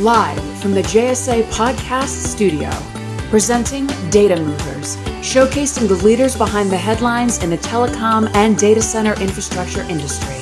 Live from the JSA Podcast Studio, presenting Data Movers, showcasing the leaders behind the headlines in the telecom and data center infrastructure industry.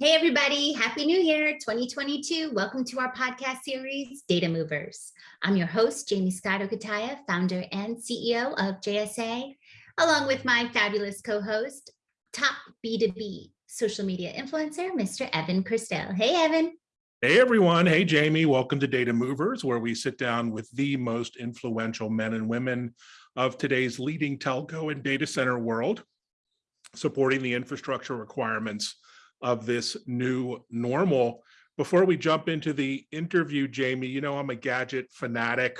Hey, everybody. Happy New Year 2022. Welcome to our podcast series, Data Movers. I'm your host, Jamie Scott Okataya, founder and CEO of JSA, along with my fabulous co-host, top B2B social media influencer, Mr. Evan Kirstel. Hey, Evan. Hey, everyone. Hey, Jamie. Welcome to Data Movers, where we sit down with the most influential men and women of today's leading telco and data center world, supporting the infrastructure requirements of this new normal. Before we jump into the interview, Jamie, you know I'm a gadget fanatic.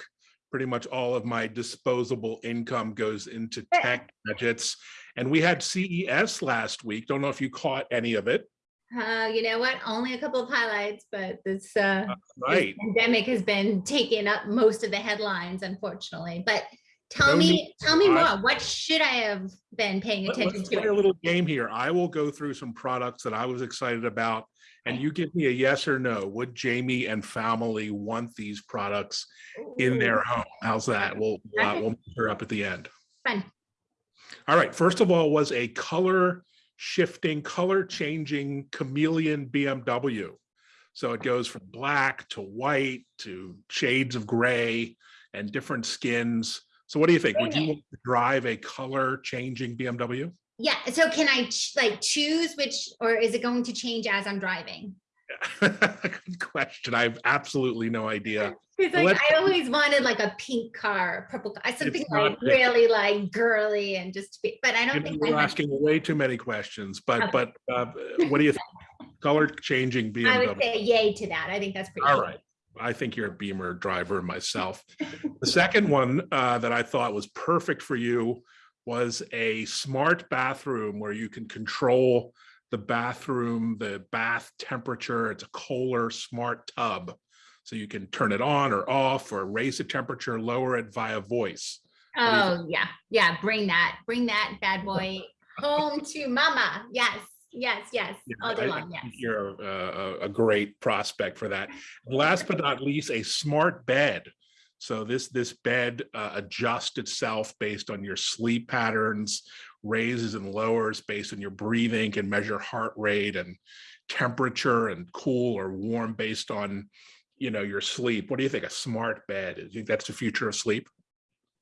Pretty much all of my disposable income goes into tech gadgets. And we had CES last week. Don't know if you caught any of it. Uh, you know what? Only a couple of highlights, but this, uh, right. this pandemic has been taking up most of the headlines, unfortunately. But tell no me, tell me more. What should I have been paying attention Let's to? Play a little game here. I will go through some products that I was excited about, and you give me a yes or no. Would Jamie and family want these products in their home? How's that? We'll uh, we'll measure up at the end. Fun. All right. First of all, was a color shifting, color changing chameleon BMW. So it goes from black to white to shades of gray and different skins. So what do you think? Would you drive a color changing BMW? Yeah. So can I like choose which, or is it going to change as I'm driving? Good question. I have absolutely no idea. Because like I always wanted like a pink car, purple car, something like really like girly and just be, but I don't think you're asking way too many questions. But okay. but uh, what do you think? Color changing BMW? I would say yay to that. I think that's pretty. All cool. right. I think you're a Beamer driver myself. the second one uh, that I thought was perfect for you was a smart bathroom where you can control the bathroom, the bath temperature. It's a Kohler smart tub. So you can turn it on or off or raise the temperature, lower it via voice. Oh yeah, yeah, bring that, bring that bad boy home to mama. Yes, yes, yes, yeah, all day long, yes. You're a, a, great prospect for that. Last but not least, a smart bed. So this, this bed uh, adjusts itself based on your sleep patterns, raises and lowers based on your breathing, can measure heart rate and temperature and cool or warm based on you know your sleep. What do you think a smart bed? Do you think that's the future of sleep?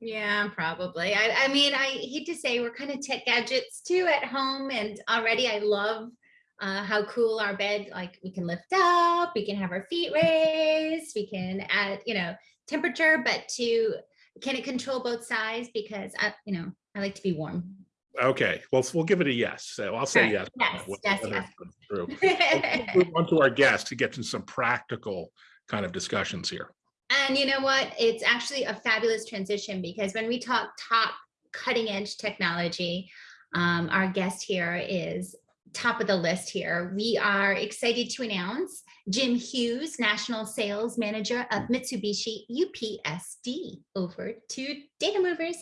Yeah, probably. I, I mean, I hate to say we're kind of tech gadgets too at home, and already I love uh, how cool our bed, like we can lift up, we can have our feet raised, we can add, you know, temperature, but to, can it control both sides? Because I, you know, I like to be warm. Okay, well, we'll give it a yes. So I'll say yes. Yes, yes, yes. True. move on to our guest to get to some practical kind of discussions here. And you know what? It's actually a fabulous transition because when we talk top cutting edge technology, um, our guest here is top of the list here. We are excited to announce Jim Hughes, National Sales Manager of Mitsubishi UPSD over to Data Movers.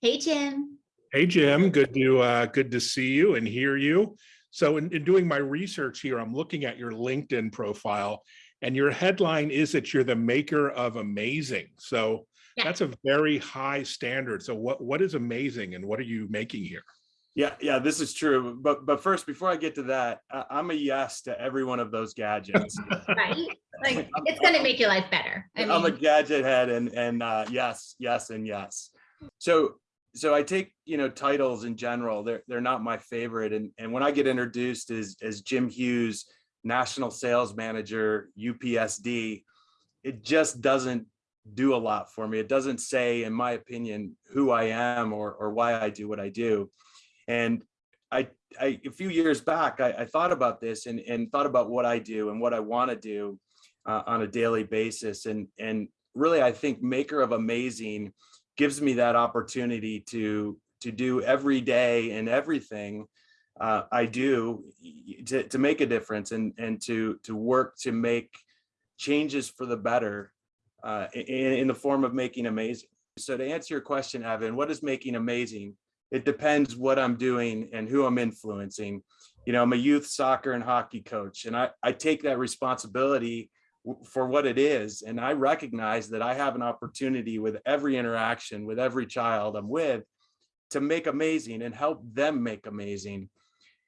Hey, Jim. Hey, Jim. Good to uh, good to see you and hear you. So in, in doing my research here, I'm looking at your LinkedIn profile and your headline is that you're the maker of amazing. So yeah. that's a very high standard. So what, what is amazing and what are you making here? Yeah, yeah, this is true. But but first, before I get to that, I'm a yes to every one of those gadgets. right? Like it's going to make your life better. I am a gadget head, and and uh, yes, yes, and yes. So so I take you know titles in general. They're they're not my favorite, and and when I get introduced as as Jim Hughes, national sales manager, UPSD, it just doesn't do a lot for me. It doesn't say, in my opinion, who I am or, or why I do what I do. And I, I a few years back, I, I thought about this and, and thought about what I do and what I want to do uh, on a daily basis. And, and really, I think Maker of Amazing gives me that opportunity to, to do every day and everything uh, I do to, to make a difference and, and to, to work to make changes for the better uh, in, in the form of making amazing. So to answer your question, Evan, what is making amazing? It depends what I'm doing and who I'm influencing. you know, I'm a youth soccer and hockey coach, and I, I take that responsibility for what it is. And I recognize that I have an opportunity with every interaction with every child I'm with to make amazing and help them make amazing.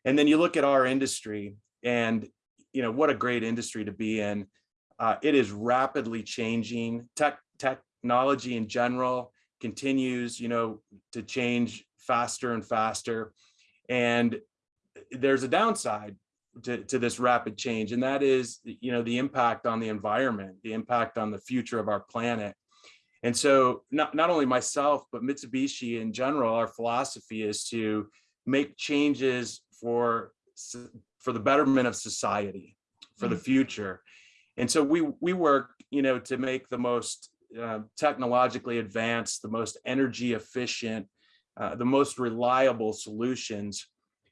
And then you look at our industry and, you know, what a great industry to be in. Uh, it is rapidly changing. Tech technology in general continues, you know, to change faster and faster. And there's a downside to, to this rapid change, and that is, you know, the impact on the environment, the impact on the future of our planet. And so not, not only myself, but Mitsubishi in general, our philosophy is to make changes for, for the betterment of society, for the mm. future. And so we, we work, you know, to make the most uh, technologically advanced, the most energy efficient, uh, the most reliable solutions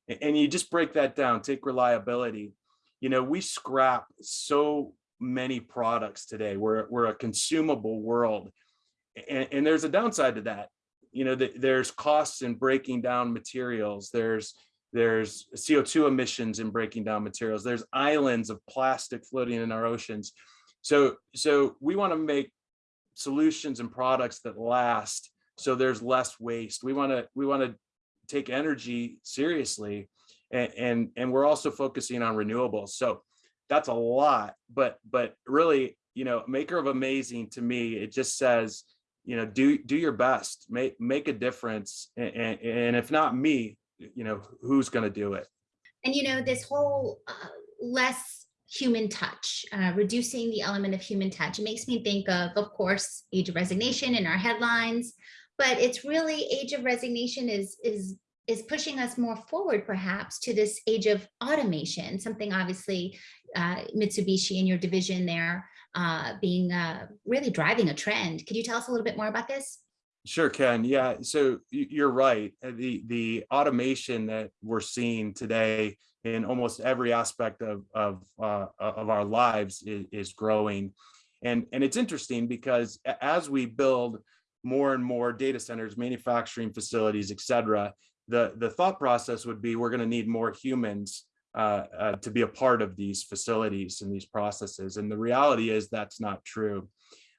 and you just break that down, take reliability. You know, we scrap so many products today. We're, we're a consumable world. And, and there's a downside to that. You know, the, there's costs in breaking down materials. There's there's CO2 emissions in breaking down materials. There's islands of plastic floating in our oceans. So, so we want to make solutions and products that last so there's less waste. We want to we want to take energy seriously and, and, and we're also focusing on renewables. So that's a lot, but, but really, you know, maker of amazing to me, it just says, you know, do, do your best, make, make a difference. And, and, and if not me, you know, who's going to do it? And, you know, this whole uh, less human touch, uh, reducing the element of human touch. It makes me think of, of course, age of resignation in our headlines, but it's really age of resignation is is is pushing us more forward perhaps to this age of automation something obviously uh, mitsubishi and your division there uh, being uh, really driving a trend could you tell us a little bit more about this Sure, Ken. Yeah, so you're right. Uh, the the automation that we're seeing today in almost every aspect of of uh, of our lives is, is growing, and and it's interesting because as we build more and more data centers, manufacturing facilities, et cetera, the, the thought process would be we're going to need more humans uh, uh, to be a part of these facilities and these processes. And the reality is that's not true.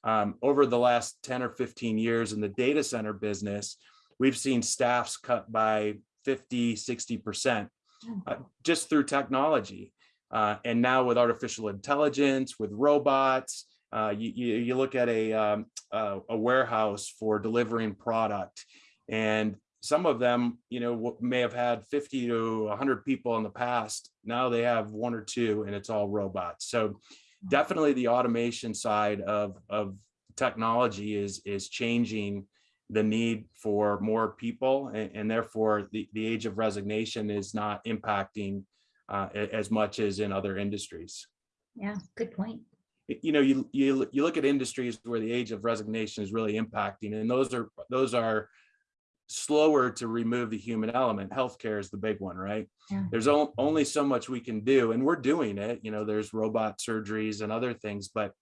Um, over the last 10 or 15 years in the data center business, we've seen staffs cut by 50, 60% uh, just through technology. Uh, and now with artificial intelligence, with robots, uh, you, you, you, look at a, um, uh, a warehouse for delivering product and some of them, you know, may have had 50 to 100 people in the past. Now they have one or two and it's all robots. So. Definitely the automation side of, of technology is, is changing the need for more people and, and therefore the, the age of resignation is not impacting uh, as much as in other industries. Yeah, good point you know, you, you, you look at industries where the age of resignation is really impacting, and those are, those are slower to remove the human element. Healthcare is the big one, right? Yeah. There's only so much we can do, and we're doing it. You know, there's robot surgeries and other things, but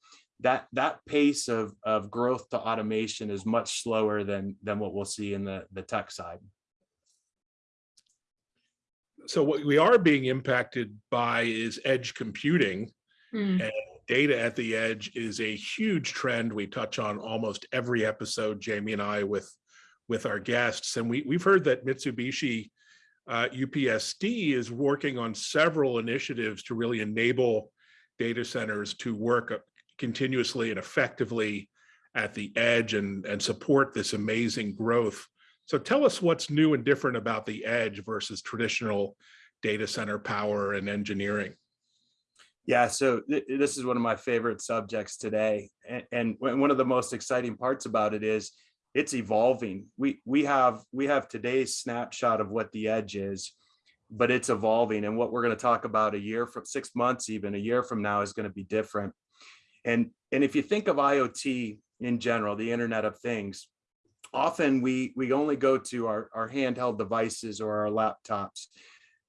that that pace of of growth to automation is much slower than than what we'll see in the the tech side. So what we are being impacted by is edge computing. Mm. And data at the edge is a huge trend we touch on almost every episode, Jamie and I, with, with our guests. And we, we've heard that Mitsubishi uh, UPSD is working on several initiatives to really enable data centers to work continuously and effectively at the edge and, and support this amazing growth. So tell us what's new and different about the edge versus traditional data center power and engineering. Yeah, so th this is one of my favorite subjects today. And, and one of the most exciting parts about it is it's evolving. We we have we have today's snapshot of what the edge is, but it's evolving. And what we're going to talk about a year from six months, even a year from now is going to be different. And and if you think of IoT in general, the Internet of Things, often we we only go to our, our handheld devices or our laptops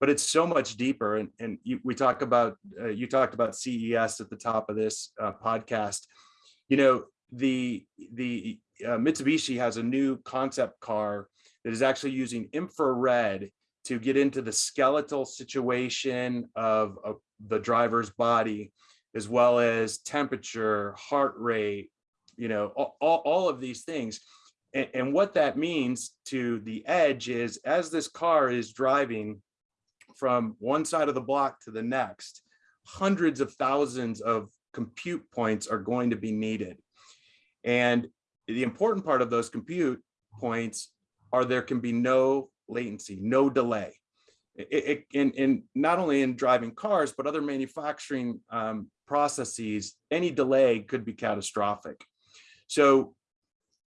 but it's so much deeper. And, and you, we talk about, uh, you talked about CES at the top of this uh, podcast. You know, the, the uh, Mitsubishi has a new concept car that is actually using infrared to get into the skeletal situation of, of the driver's body, as well as temperature, heart rate, you know, all, all, of these things. And, and what that means to the edge is as this car is driving from one side of the block to the next, hundreds of thousands of compute points are going to be needed. And the important part of those compute points are there can be no latency, no delay. It, it, in, in not only in driving cars, but other manufacturing um, processes, any delay could be catastrophic. So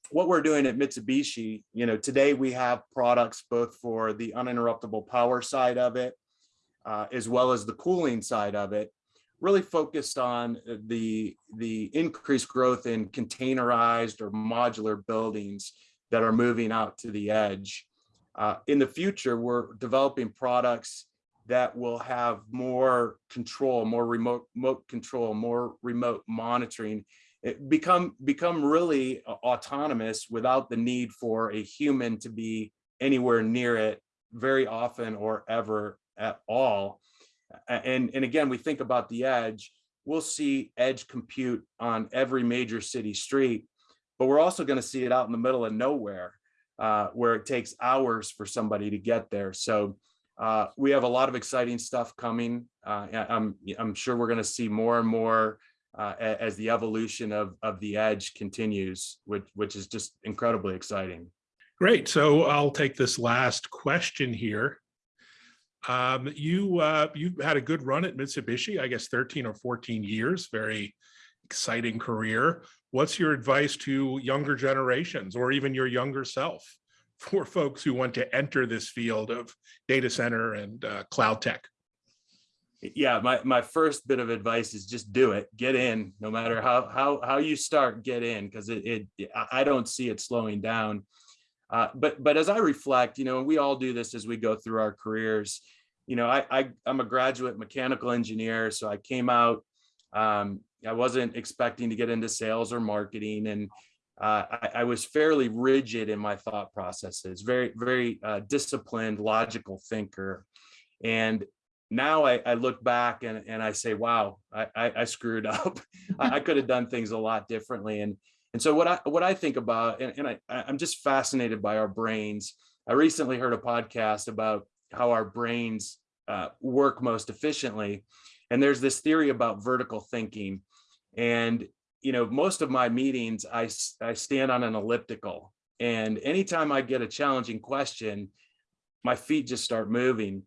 what we're doing at Mitsubishi, you know, today we have products both for the uninterruptible power side of it, uh, as well as the cooling side of it, really focused on the, the increased growth in containerized or modular buildings that are moving out to the edge. Uh, in the future, we're developing products that will have more control, more remote, remote control, more remote monitoring, it become become really autonomous without the need for a human to be anywhere near it very often or ever at all. And, and again, we think about the edge, we'll see edge compute on every major city street, but we're also going to see it out in the middle of nowhere uh, where it takes hours for somebody to get there. So uh, we have a lot of exciting stuff coming. Uh, I'm, I'm sure we're going to see more and more uh, as the evolution of, of the edge continues, which, which is just incredibly exciting. Great. So I'll take this last question here. Um, you uh, you had a good run at Mitsubishi, I guess 13 or 14 years, very exciting career. What's your advice to younger generations or even your younger self for folks who want to enter this field of data center and uh, cloud tech? yeah my my first bit of advice is just do it get in no matter how how how you start get in because it, it i don't see it slowing down uh, but but as i reflect you know we all do this as we go through our careers you know i, I i'm a graduate mechanical engineer so i came out um, i wasn't expecting to get into sales or marketing and uh, I, I, was fairly rigid in my thought processes very very uh, disciplined logical thinker and now I, I, look back and, and I say, wow, I, I, I screwed up. I, could have done things a lot differently. And, and so what I, what I think about, and, and I, I'm just fascinated by our brains. I recently heard a podcast about how our brains uh, work most efficiently. And there's this theory about vertical thinking. And, you know, most of my meetings, I, I stand on an elliptical. And anytime I get a challenging question, my feet just start moving.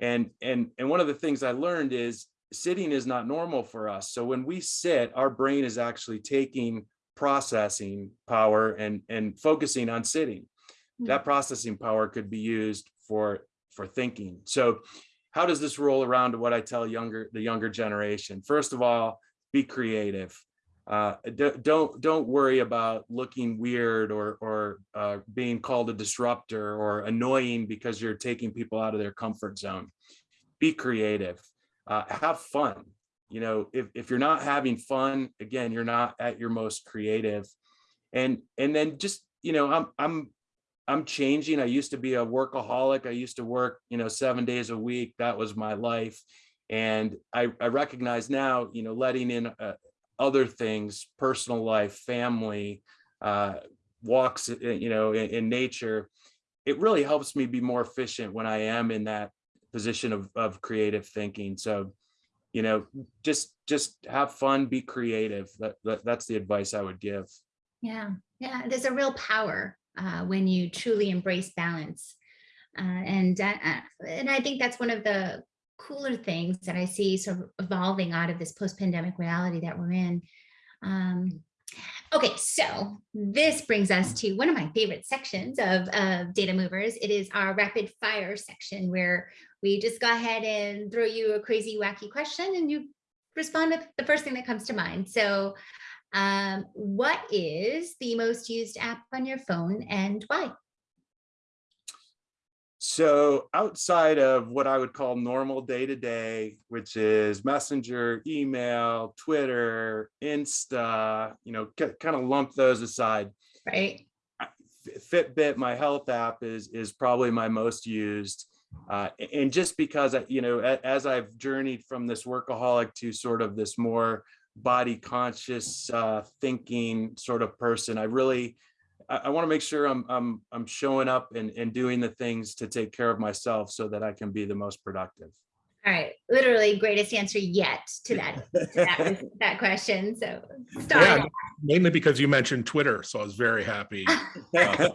And, and, and one of the things I learned is sitting is not normal for us. So when we sit, our brain is actually taking processing power and, and focusing on sitting. Hmm. That processing power could be used for, for thinking. So how does this roll around to what I tell younger the younger generation? First of all, be creative. Uh, don't don't worry about looking weird or or uh, being called a disruptor or annoying because you're taking people out of their comfort zone. Be creative, uh, have fun. You know, if if you're not having fun, again, you're not at your most creative. And and then just you know, I'm I'm I'm changing. I used to be a workaholic. I used to work you know seven days a week. That was my life. And I, I recognize now, you know, letting in a, other things, personal life, family, uh, walks, uh, you know, in, in, nature, it really helps me be more efficient when I am in that position of, of creative thinking. So, you know, just just have fun, be creative. That, that that's the advice I would give. Yeah, yeah. There's a real power uh, when you truly embrace balance, uh, and uh, and I think that's one of the cooler things that I see sort of evolving out of this post-pandemic reality that we're in. Um, okay, so this brings us to one of my favorite sections of, of Data Movers. It is our rapid fire section where we just go ahead and throw you a crazy wacky question and you respond with the first thing that comes to mind. So um, what is the most used app on your phone and why? So outside of what I would call normal day to day, which is Messenger, email, Twitter, Insta, you know, kind of lump those aside. Right. Fitbit, my health app is is probably my most used. Uh, and just because, I- you know, as I've journeyed from this workaholic to sort of this more body conscious uh, thinking sort of person, I really, I, I want to make sure I'm, I'm, I'm showing up and, and doing the things to take care of myself so that I can be the most productive. All right, literally greatest answer yet to that, to that, that question. So Yeah, mainly because you mentioned Twitter, so I was very happy. Says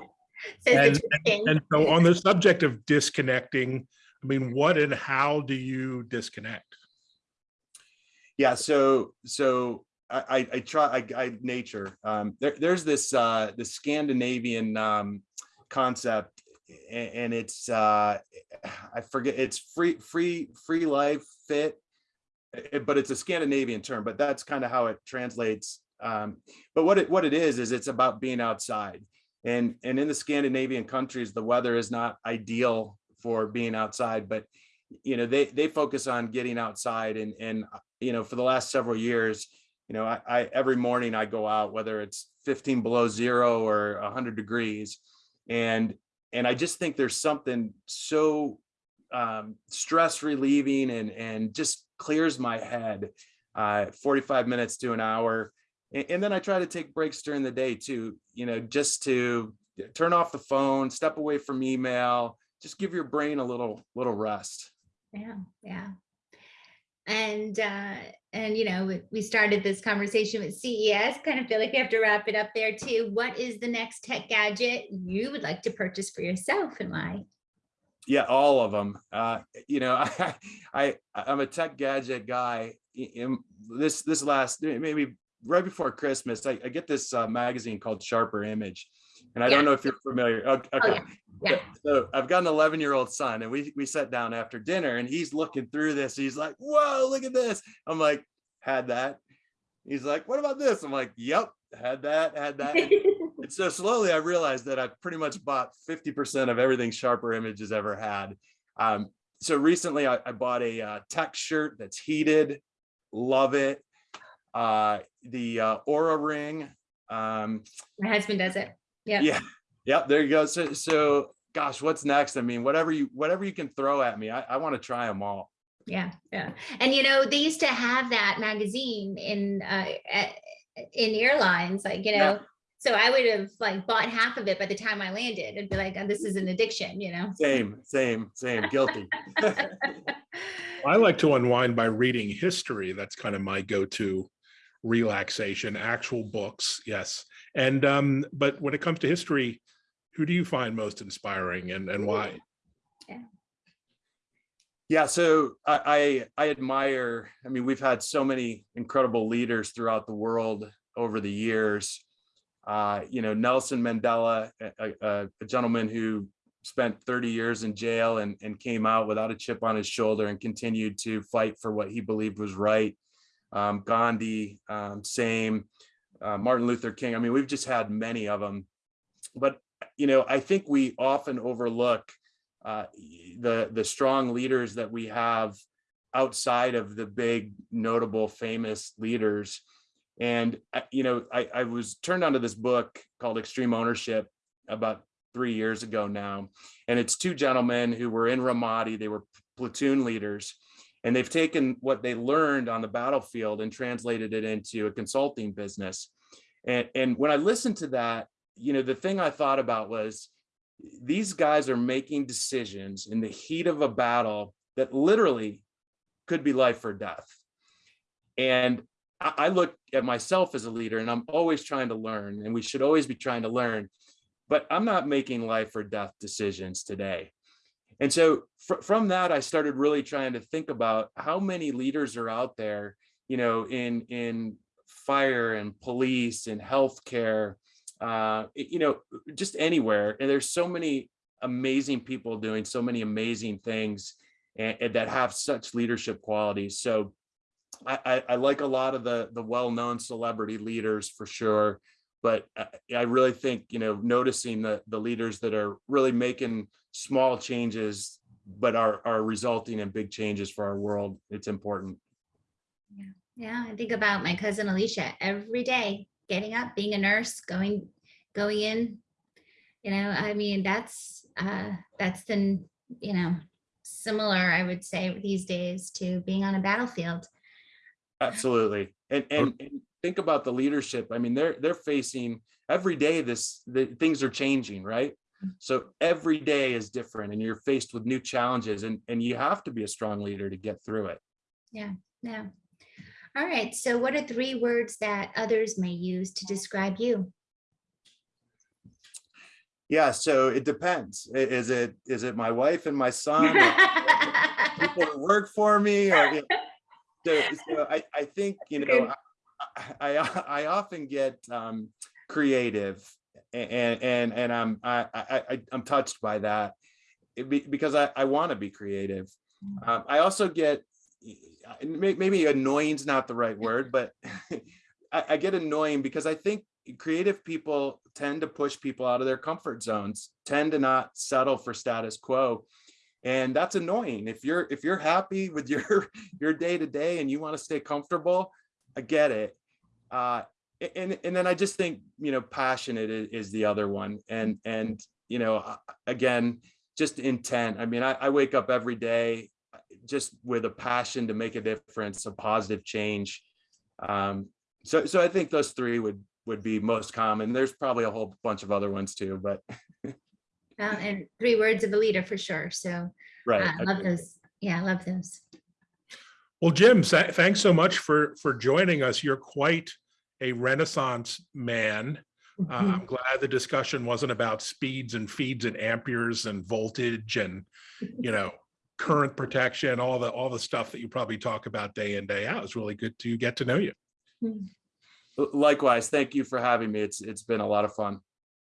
And, the king. and so on the subject of disconnecting, I mean, what and how do you disconnect? Yeah, so so I I, try I, I nature. Um, there, there's this uh, the Scandinavian um, concept, and, it's uh, I forget it's free free free life fit, eh, but it's a Scandinavian term. But that's kind of how it translates. Um, but what it what it is is it's about being outside, and and in the Scandinavian countries, the weather is not ideal for being outside, but you know they they focus on getting outside and and you know, for the last several years, you know, I, I every morning I go out, whether it's 15 below zero or 100 degrees, and and I just think there's something so um, stress relieving and and just clears my head. Uh, 45 minutes to an hour, and, and then I try to take breaks during the day too. You know, just to turn off the phone, step away from email, just give your brain a little little rest. Yeah, yeah. And, uh, and, you know, we- started this conversation with CES, kind of feel like we have to wrap it up there too. What is the next tech gadget you would like to purchase for yourself and why? Yeah, all of them. Uh, you know, I, I I'm a tech gadget guy. This this last maybe right before Christmas, I, I get this uh, magazine called Sharper Image, and I Yeah. don't know if you're familiar. Okay, Oh, yeah, yeah. So I've got an 11 year old son, and we we sat down after dinner, and he's looking through this. He's like, "Whoa, look at this!" I'm like, "Had that." He's like, "What about this?" I'm like, "Yep, had that, had that." And so slowly I realized that I've pretty much bought 50% of everything Sharper Image has ever had. Um, so recently I, I bought a uh, tech shirt that's heated, love it. Uh, the uh, Oura ring, um, My husband does it. Yeah. yeah, yeah, there you go. So, so gosh, what's next? I mean, whatever you, whatever you can throw at me, I, I want to try them all. Yeah, yeah. And you know, they used to have that magazine in uh in airlines, like, you Yeah. know. So I would have like bought half of it by the time I landed and be like, "Oh, this is an addiction, you know. Same, same, same, guilty. I like to unwind by reading history. That's kind of my go-to relaxation, actual books, yes. And um, but when it comes to history, who do you find most inspiring and, and why? Yeah, Yeah, so I, I I admire. I mean, we've had so many incredible leaders throughout the world over the years. Uh, you know, Nelson Mandela, a, a, a gentleman who spent 30 years in jail and, and came out without a chip on his shoulder and continued to fight for what he believed was right. Um, Gandhi, um, same. Uh, Martin Luther King. I mean, we've just had many of them. But you know, I think we often overlook uh, the the strong leaders that we have outside of the big notable famous leaders. And uh, you know I, I was turned onto this book called extreme ownership about three years ago now. And it's two gentlemen who were in ramadi. They were platoon leaders. And they've taken what they learned on the battlefield and translated it into a consulting business. And and when i listened to that you know the thing i thought about was these guys are making decisions in the heat of a battle that literally could be life or death. And I, look at myself as a leader and I'm always trying to learn and we should always be trying to learn, but I'm not making life or death decisions today. And so fr from that, I started really trying to think about how many leaders are out there, you know, in, in fire and police and healthcare, uh, you know, just anywhere. And there's so many amazing people doing so many amazing things and, and that have such leadership qualities. So I, I, I like a lot of the the well-known celebrity leaders for sure, but I, I really think you know noticing the the leaders that are really making small changes, but are are resulting in big changes for our world. It's important. Yeah, Yeah, I think about my cousin Alicia every day, getting up, being a nurse, going, going in. You know, I mean, that's, uh, that's the, you know, similar, I would say, these days to being on a battlefield. Absolutely. And, and, and think about the leadership. I mean, they're, they're facing every day this, the things are changing, right? So every day is different and you're faced with new challenges and, and you have to be a strong leader to get through it. Yeah, yeah. All right. So what are three words that others may use to describe you? Yeah, so it depends. Is it, is it my wife and my son? People who work for me or? you know, So, so I, I think, you know, I, I, I often get um, creative and, and, and I'm, I, I, I- I'm touched by that. Because I, I want to be creative. Um, I also get, maybe annoying is not the right word, but I, I get annoying because I think creative people tend to push people out of their comfort zones, tend to not settle for status quo. And that's annoying. If you're if you're happy with your your day to day and you want to stay comfortable, I get it. Uh, and and then I just think you know passionate is, is the other one. And and you know uh, again just intent. I mean I, I wake up every day uh, just with a passion to make a difference, a positive change. Um, so so I think those three would would be most common. There's probably a whole bunch of other ones too, but Um, and three words of a leader for sure. So right. I love those. Yeah, I love those. Well, Jim, thanks so much for, for joining us. You're quite a renaissance man. Uh, I'm glad the discussion wasn't about speeds and feeds and amperes and voltage and, you know, current protection, all the, all the stuff that you probably talk about day in, day out. It's really good to get to know you. Likewise, thank you for having me. It's it's been a lot of fun.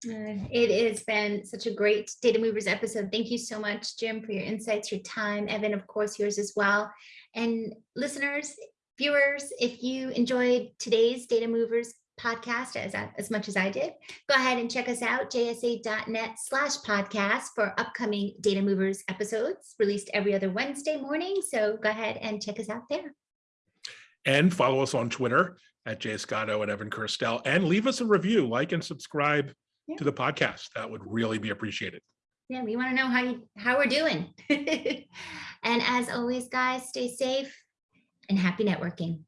Uh, It has been such a great Data Movers episode. Thank you so much, Jim, for your insights, your time. Evan, of course, yours as well. And listeners, viewers, if you enjoyed today's Data Movers podcast as, as much as I did, go ahead and check us out, jsa.net slash podcast for upcoming Data Movers episodes released every other Wednesday morning. So go ahead and check us out there. And follow us on Twitter at Jay Scotto and Evan Kirstel and leave us a review, like and subscribe Yeah. to the podcast. That would really be appreciated. Yeah, we want to know how you, how we're doing. and as always, guys, stay safe and happy networking.